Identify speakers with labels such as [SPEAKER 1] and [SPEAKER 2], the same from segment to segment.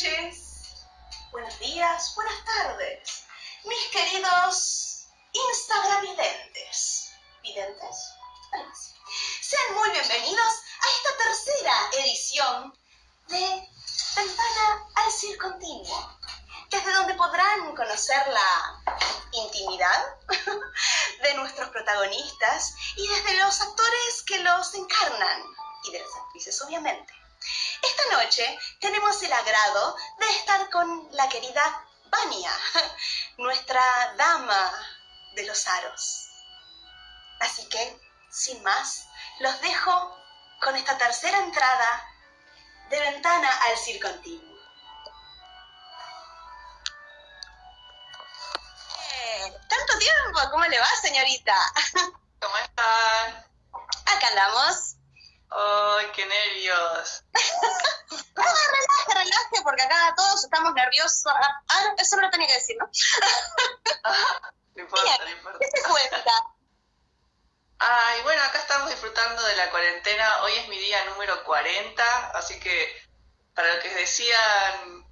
[SPEAKER 1] noches, buenos días, buenas tardes, mis queridos Instagram videntes. ¿Videntes? Sean muy bienvenidos a esta tercera edición de Ventana al Circo Continuo, desde donde podrán conocer la intimidad de nuestros protagonistas y desde los actores que los encarnan, y de las actrices obviamente. Esta noche tenemos el agrado de estar con la querida Vania, nuestra dama de los aros. Así que, sin más, los dejo con esta tercera entrada de ventana al circo continuo. Eh, ¿Tanto tiempo? ¿Cómo le va, señorita?
[SPEAKER 2] ¿Cómo están?
[SPEAKER 1] Acá andamos.
[SPEAKER 2] ¡Ay, qué nervios!
[SPEAKER 1] no, relaje, relaje, porque acá todos estamos nerviosos. Ah, no, eso no lo tenía que decir, ¿no?
[SPEAKER 2] no importa, no importa.
[SPEAKER 1] ¿Qué se cuenta?
[SPEAKER 2] Ay, bueno, acá estamos disfrutando de la cuarentena. Hoy es mi día número 40, así que para lo que decían,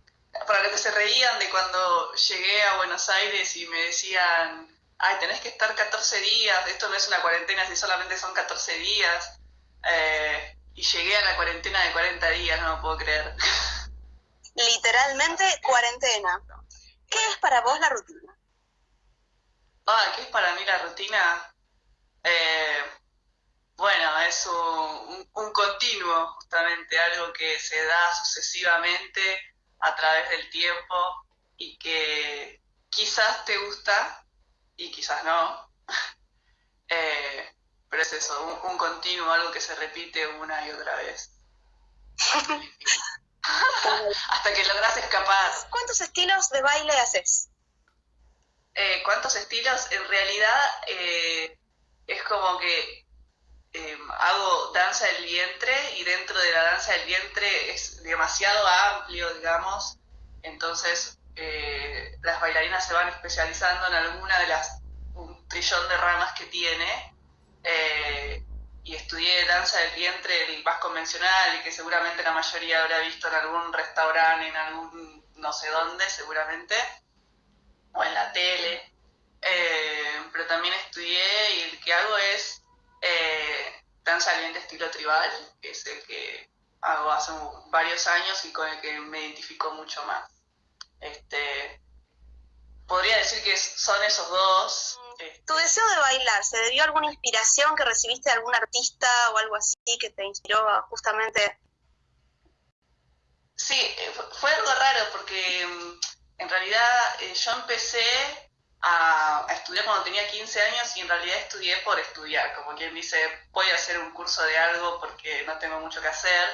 [SPEAKER 2] para lo que se reían de cuando llegué a Buenos Aires y me decían, ay, tenés que estar 14 días, esto no es una cuarentena si solamente son 14 días. Eh, y llegué a la cuarentena de 40 días, no lo puedo creer.
[SPEAKER 1] Literalmente cuarentena. ¿Qué es para vos la rutina?
[SPEAKER 2] Ah, ¿qué es para mí la rutina? Eh, bueno, es un, un, continuo, justamente, algo que se da sucesivamente a través del tiempo y que quizás te gusta y quizás no. eh, pero es eso, un, continuo, algo que se repite una y otra vez. Hasta que logras escapar.
[SPEAKER 1] ¿Cuántos estilos de baile haces?
[SPEAKER 2] Eh, ¿Cuántos estilos? En realidad eh, es como que eh, hago danza del vientre y dentro de la danza del vientre es demasiado amplio, digamos. Entonces las bailarinas se van especializando en alguna de las un trillón de ramas que tiene eh, y estudié danza del vientre, el más convencional y que seguramente la mayoría habrá visto en algún restaurante, en algún no sé dónde, seguramente, o en la tele. Eh, pero también estudié y el que hago es eh, danza del vientre estilo tribal, que es el que hago hace varios años y con el que me identifico mucho más. Este, podría decir que son esos dos,
[SPEAKER 1] ¿Tu deseo de bailar se debió a alguna inspiración que recibiste de algún artista o algo así que te inspiró justamente?
[SPEAKER 2] Sí, eh, fue algo raro porque mm, en realidad eh, yo empecé a, estudiar cuando tenía 15 años y en realidad estudié por estudiar, como quien dice, voy a hacer un curso de algo porque no tengo mucho que hacer.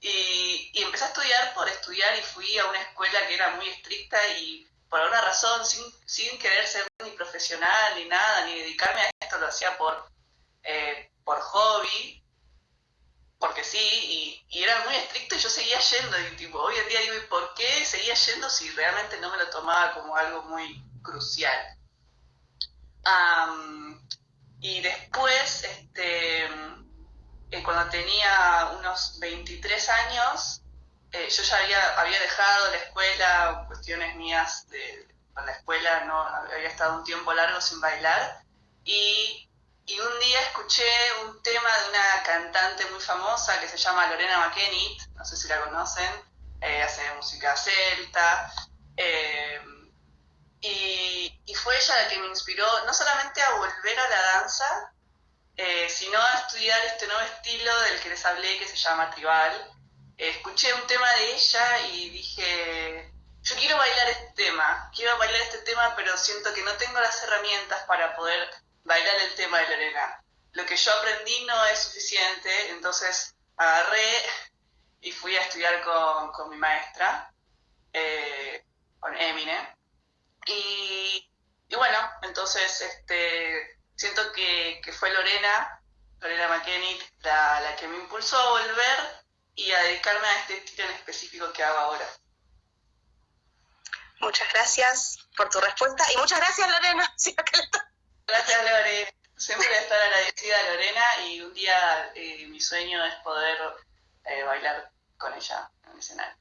[SPEAKER 2] Y, y empecé a estudiar por estudiar y fui a una escuela que era muy estricta y por alguna razón, sin, sin querer ser ni profesional ni nada, ni dedicarme a esto, lo hacía por, eh, por hobby, porque sí, y, era muy estricto y yo seguía yendo, y tipo, hoy en día digo, ¿y por qué seguía yendo si realmente no me lo tomaba como algo muy crucial? y después, este, eh, cuando tenía unos 23 años, eh, yo ya había, había dejado la escuela, cuestiones mías de, la escuela, no había estado un tiempo largo sin bailar y, y, un día escuché un tema de una cantante muy famosa que se llama Lorena McKennitt, no sé si la conocen, eh, hace música celta. Eh, y, y, fue ella la que me inspiró no solamente a volver a la danza, sino a estudiar este nuevo estilo del que les hablé que se llama tribal, escuché un tema de ella y dije, yo quiero bailar este tema, quiero bailar este tema, pero siento que no tengo las herramientas para poder bailar el tema de Lorena. Lo que yo aprendí no es suficiente, entonces agarré y fui a estudiar con, mi maestra, eh, con Emine. Y, bueno, entonces este, siento que, fue Lorena, Lorena McKennitt, la, la que me impulsó a volver y a dedicarme a este estilo en específico que hago ahora.
[SPEAKER 1] Muchas gracias por tu respuesta y muchas gracias Lorena.
[SPEAKER 2] Gracias Lorena. Siempre voy a estar agradecida a Lorena y un día eh, mi sueño es poder eh, bailar con ella en el escenario.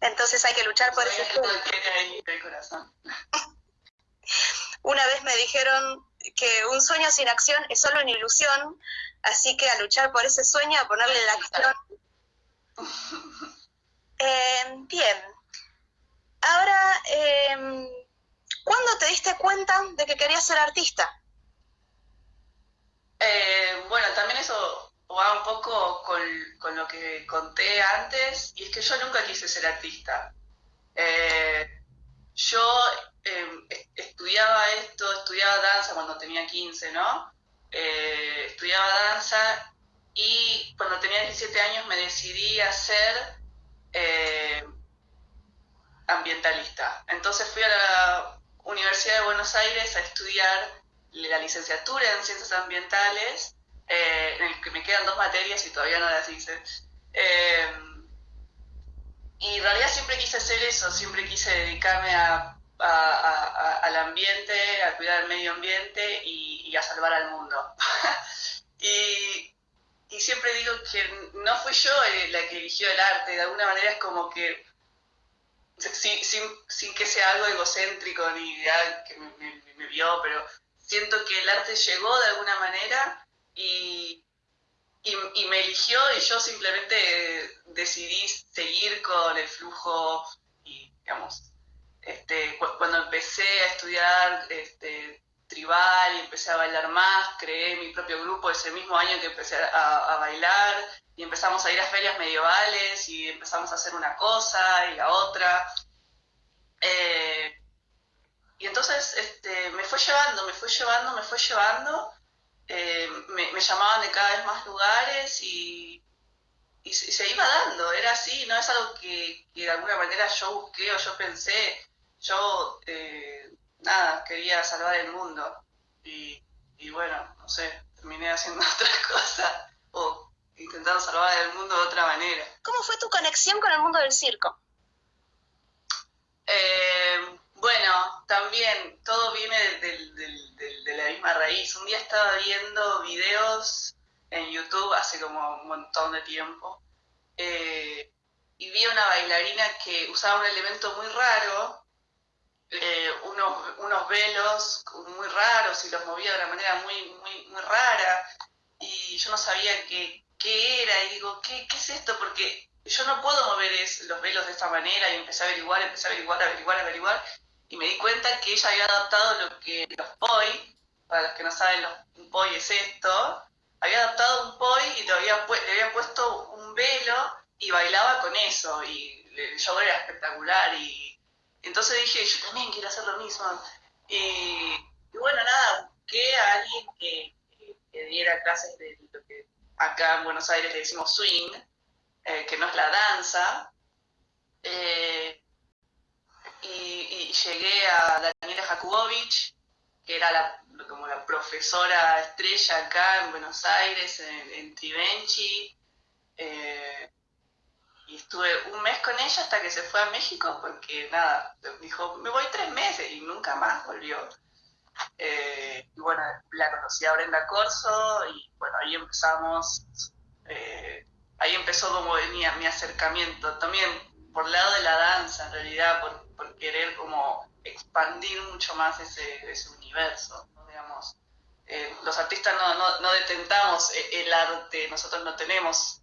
[SPEAKER 1] Entonces hay que luchar por ese sueño. Una vez me dijeron que un sueño sin acción es solo una ilusión, así que a luchar por ese sueño, a ponerle la acción. Eh, bien. Ahora, eh, ¿cuándo te diste cuenta de que querías ser artista?
[SPEAKER 2] Eh, bueno, también eso va un poco con, con, lo que conté antes, y es que yo nunca quise ser artista. Eh, yo em, estudiaba esto, estudiaba danza cuando tenía 15, ¿no? Eh, estudiaba danza y cuando tenía 17 años me decidí a ser ambientalista. Entonces fui a la Universidad de Buenos Aires a estudiar la licenciatura en ciencias ambientales, eh, en el que me quedan dos materias y todavía no las hice. Eh, y en realidad siempre quise hacer eso, siempre quise dedicarme a, al ambiente, a cuidar el medio ambiente y, a salvar al mundo. y, y, siempre digo que no fui yo eh, la que eligió el arte, de alguna manera es como que, sin, sin, que sea algo egocéntrico ni que me, vio, pero siento que el arte llegó de alguna manera y, y, me eligió y yo simplemente decidí seguir con el flujo y, digamos, este, cuando empecé a estudiar este, tribal y empecé a bailar más, creé mi propio grupo ese mismo año que empecé a, bailar y empezamos a ir a ferias medievales y empezamos a hacer una cosa y la otra. Eh, y entonces este, me fue llevando, me fue llevando, me fue llevando. Eh, me, llamaban de cada vez más lugares y, y, se, iba dando, era así, no es algo que, de alguna manera yo busqué o yo pensé. Yo, eh, nada, quería salvar el mundo. Y, y bueno, no sé, terminé haciendo otra cosa o intentando salvar el mundo de otra manera.
[SPEAKER 1] ¿Cómo fue tu conexión con el mundo del circo?
[SPEAKER 2] Eh, bueno, también todo viene de la misma raíz. Un día estaba viendo videos en YouTube hace como un montón de tiempo eh, y vi una bailarina que usaba un elemento muy raro, eh, unos, unos, velos muy raros y los movía de una manera muy, muy, muy rara. Y yo no sabía qué, qué era. Y digo, ¿qué, ¿qué es esto? Porque yo no puedo mover los velos de esta manera. Y empecé a averiguar, empecé a averiguar, averiguar, averiguar. Y me di cuenta que ella había adaptado lo que los poi, para los que no saben, los, un poi es esto, había adaptado un poi y le había, le había puesto un velo y bailaba con eso. Y el show era espectacular y entonces dije, yo también quiero hacer lo mismo. Y, bueno, nada, busqué a alguien que, diera clases de lo que acá en Buenos Aires le decimos swing, eh, que no es la danza. Eh, y, llegué a Daniela Jakubowicz, que era como la profesora estrella acá en Buenos Aires, en, en y estuve un mes con ella hasta que se fue a México porque nada, dijo, me voy tres meses y nunca más volvió. Eh, y bueno, la conocí a Brenda Corso y bueno, ahí empezamos, eh, ahí empezó como venía mi acercamiento. También por el lado de la danza, en realidad, por, querer como expandir mucho más ese, ese universo, digamos. Eh, los artistas no, no, no, detentamos e, el arte, nosotros no tenemos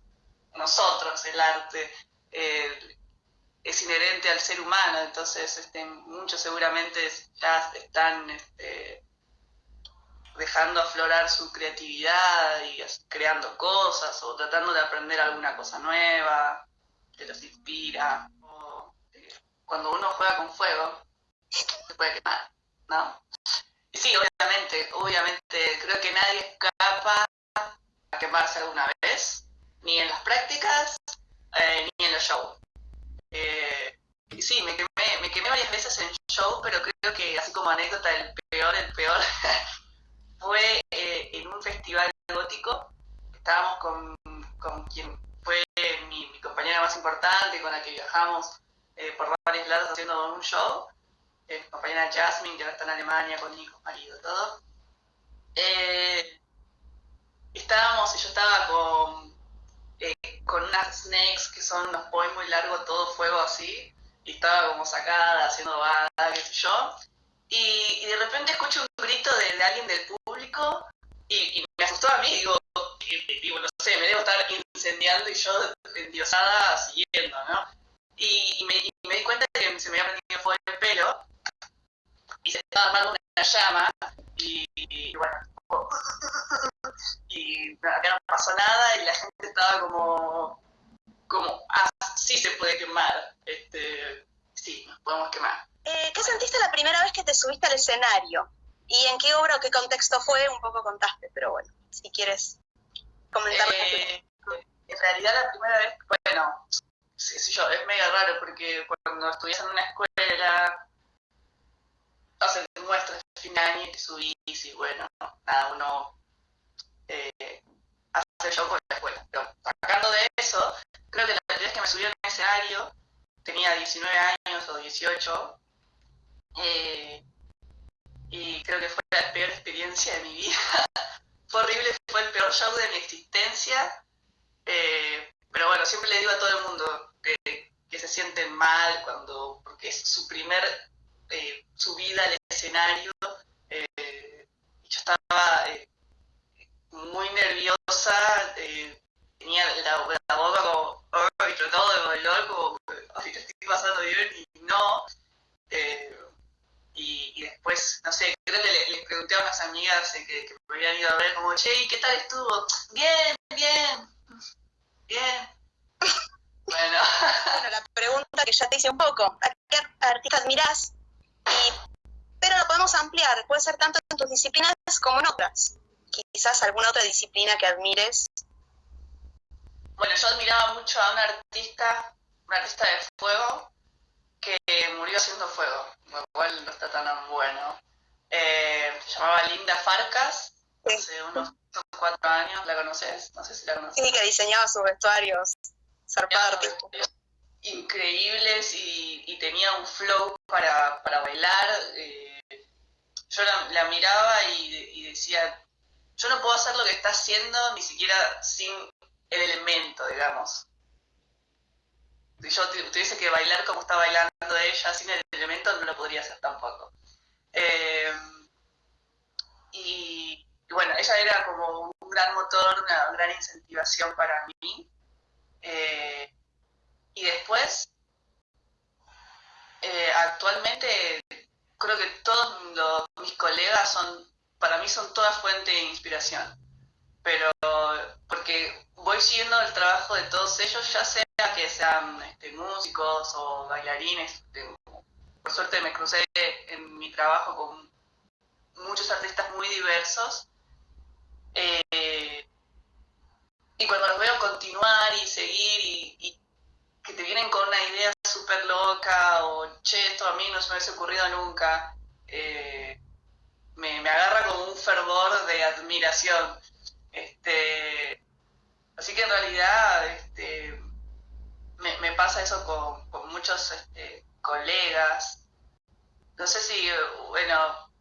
[SPEAKER 2] nosotros el arte, eh, es inherente al ser humano, entonces este, muchos seguramente ya están este, dejando aflorar su creatividad y creando cosas o tratando de aprender alguna cosa nueva te los inspira. O, eh, cuando uno juega con fuego, se puede quemar, ¿no? Y sí, obviamente, obviamente, creo que nadie escapa a quemarse alguna vez, ni en las prácticas, eh, ni en los shows. Eh, y sí, me quemé, varias veces en show, pero creo que así como anécdota, el peor, el peor, fue en un festival gótico. Estábamos con, con quien fue mi, compañera más importante con la que viajamos eh, por varios lados haciendo un show, eh, compañera Jasmine, que ahora está en Alemania con hijos, marido, todo. Eh, estábamos, yo estaba con, eh, con unas snakes que son unos poemas muy largos, todo fuego así, y estaba como sacada, haciendo bada, qué sé yo. Y, de repente escucho un grito de, alguien del público y, me asustó a mí, digo, digo, no sé, me debo estar incendiando y yo endiosada siguiendo, ¿no? Y, me, me, di cuenta que se me había prendido fuego el pelo y se estaba armando una llama y, y bueno, y acá no pasó nada y la gente estaba como, como, ah, sí se puede quemar, este, sí, nos podemos quemar.
[SPEAKER 1] Eh, ¿Qué sentiste la primera vez que te subiste al escenario? ¿Y en qué obra o qué contexto fue? Un poco contaste, pero bueno, si quieres comentar.
[SPEAKER 2] Eh, en realidad la primera vez, bueno, sí, sí, yo, es mega raro porque cuando estudias en una escuela, hacen muestras de fin año y subís y bueno, nada, uno eh, hace show con la escuela. Pero sacando de eso, creo que la vez que me a un escenario tenía 19 años o 18 eh, y creo que fue la peor experiencia de mi vida. fue horrible, fue el peor show de mi existencia. Eh, pero bueno, siempre le digo a todo el mundo que, que se sienten mal cuando, porque es su primer eh, subida al escenario. Eh, estaba eh, muy nerviosa, tenía la, boca como, y trataba de bailar como, ay, estoy pasando bien, y no. Y, después, no sé, creo que les, pregunté a unas amigas que, que, me habían ido a ver, como, che, ¿qué tal estuvo? Bien, bien, bien.
[SPEAKER 1] Bueno. bueno, la pregunta que ya te hice un poco, ¿a qué artista admirás pero lo podemos ampliar, puede ser tanto disciplinas como en otras. Quizás alguna otra disciplina que admires.
[SPEAKER 2] Bueno, yo admiraba mucho a un artista, un artista de fuego, que murió haciendo fuego, lo cual no está tan bueno. Eh, se llamaba Linda Farcas, hace unos cuatro años, ¿la conoces? No sé si la conoces.
[SPEAKER 1] Sí, que diseñaba sus vestuarios, zarpado artista
[SPEAKER 2] increíbles y, tenía un flow para, bailar. Eh, yo la, miraba y, decía, yo no puedo hacer lo que está haciendo ni siquiera sin el elemento, digamos. Si yo tuviese que bailar como está bailando ella, sin el elemento, no lo podría hacer tampoco. Eh, y, bueno, ella era como un gran motor, una gran incentivación para mí. Eh, y después, eh, actualmente creo que todos mis colegas son, para mí son toda fuente de inspiración. Pero porque voy siguiendo el trabajo de todos ellos, ya sea que sean este, músicos o bailarines. Este, por suerte me crucé en mi trabajo con muchos artistas muy diversos. Eh, y cuando los veo continuar y seguir y que te vienen con una idea súper loca o, che, esto a mí no se me hubiese ocurrido nunca, eh, me, agarra como un fervor de admiración. Este, así que en realidad este, me, pasa eso con, muchos este, colegas. No sé si, bueno,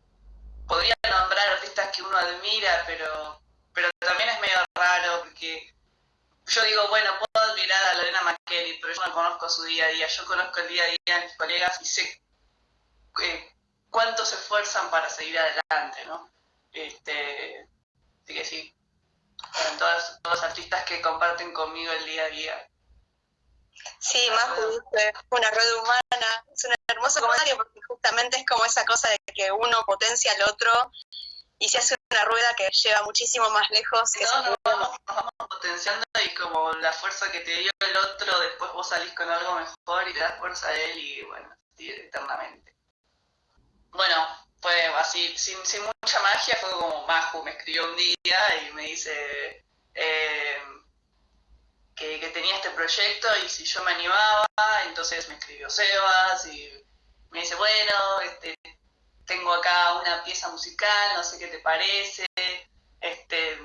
[SPEAKER 2] podría nombrar artistas que uno admira, pero, pero también es medio raro porque yo digo, bueno, puedo admirar a Lorena McKelly, pero yo no conozco su día a día. Yo conozco el día a día de mis colegas y sé eh, cuánto se esfuerzan para seguir adelante, ¿no? Este, así que sí, todos, todos los artistas que comparten conmigo el día a día.
[SPEAKER 1] Sí, más una rueda humana. Es un hermoso comentario porque justamente es como esa cosa de que uno potencia al otro y se hace una rueda que lleva muchísimo más lejos. Que
[SPEAKER 2] no, nos vamos, potenciando y como la fuerza que te dio el otro, después vos salís con algo mejor y te das fuerza a él y bueno, eternamente. Bueno, fue así, sin, sin mucha magia, fue como Maju me escribió un día y me dice eh, que, que tenía este proyecto y si yo me animaba, entonces me escribió Sebas y me dice, bueno, este, tengo acá una pieza musical, no sé qué te parece, este,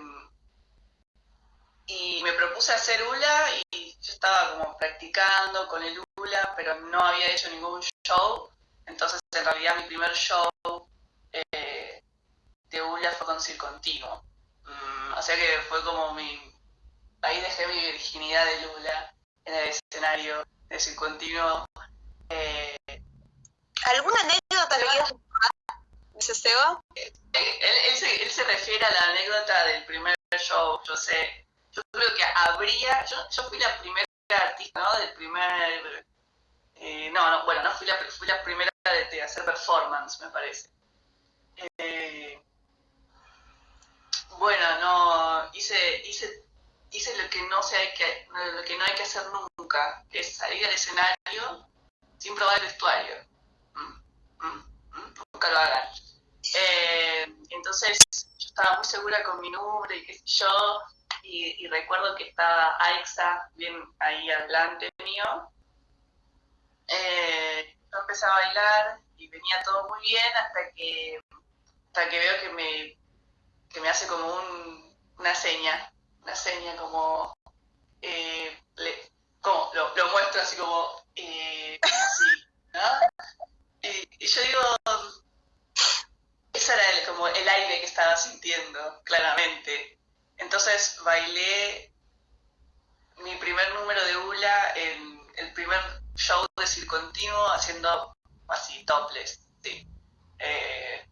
[SPEAKER 2] y me propuse hacer hula y yo estaba como practicando con el hula, pero no había hecho ningún show, entonces en realidad mi primer show eh, de hula fue con Circontinuo, mm, o sea que fue como mi, ahí dejé mi virginidad de Lula en el escenario de su continuo. Eh,
[SPEAKER 1] ¿Alguna anécdota que quieras Seba?
[SPEAKER 2] Él, se, refiere a la anécdota del primer show, yo sé, yo creo que habría, yo, yo fui la primera artista, ¿no? Del primer, eh, no, no, bueno, no fui la, fui la primera de, hacer performance, me parece. Eh, bueno, no, hice, hice, hice lo que no se hay que, lo que no hay que hacer nunca, que es salir al escenario sin probar el vestuario. Mm, mm, mm, nunca lo hagan. Eh, entonces, yo estaba muy segura con mi nombre y qué sé yo, y, recuerdo que estaba Aixa bien ahí adelante mío. Eh, yo empecé a bailar y venía todo muy bien hasta que, hasta que veo que me, que me hace como un, una seña, una seña como, eh, como lo, muestro así como, eh, así, ¿no? Y, yo digo, ese era el, como el aire que estaba sintiendo, claramente. Entonces bailé mi primer número de hula en el primer show de Circontinuo haciendo así, topless. Eh,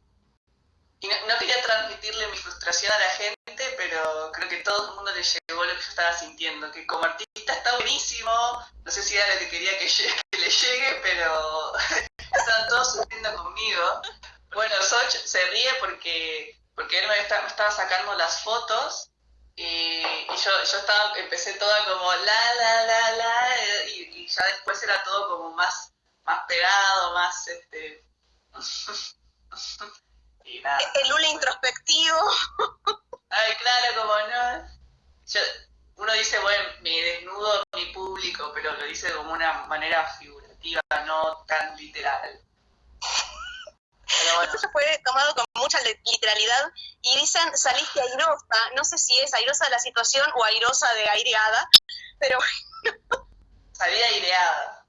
[SPEAKER 2] no, quería transmitirle mi frustración a la gente, pero creo que todo el mundo le llegó lo que yo estaba sintiendo, que como artista está buenísimo, no sé si era lo que quería que, le llegue, pero estaban todos sufriendo conmigo. Bueno, Soch se ríe porque, porque él me, estaba sacando las fotos y, yo, yo estaba, empecé toda como la, la, la, la, y, ya después era todo como más, más pegado, más este.
[SPEAKER 1] y nada. El hula introspectivo.
[SPEAKER 2] Ay, claro, como no. uno dice, bueno, mi desnudo, mi público, pero lo dice como una manera figurativa, no tan literal.
[SPEAKER 1] Esto se fue tomado con mucha literalidad y dicen saliste airosa, no sé si es airosa de la situación o airosa de aireada, pero
[SPEAKER 2] Salí aireada.